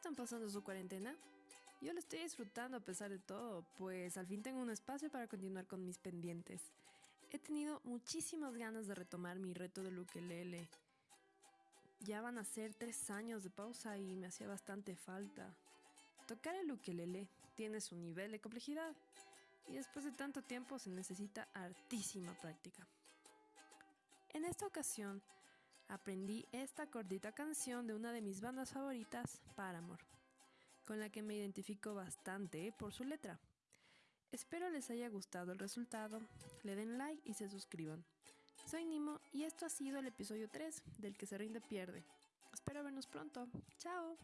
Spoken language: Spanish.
están pasando su cuarentena? Yo lo estoy disfrutando a pesar de todo, pues al fin tengo un espacio para continuar con mis pendientes. He tenido muchísimas ganas de retomar mi reto del ukelele. Ya van a ser tres años de pausa y me hacía bastante falta. Tocar el ukelele tiene su nivel de complejidad y después de tanto tiempo se necesita hartísima práctica. En esta ocasión aprendí esta cortita canción de una de mis bandas favoritas, Paramore, con la que me identifico bastante por su letra. Espero les haya gustado el resultado, le den like y se suscriban. Soy Nimo y esto ha sido el episodio 3 del que se rinde pierde. Espero vernos pronto. Chao.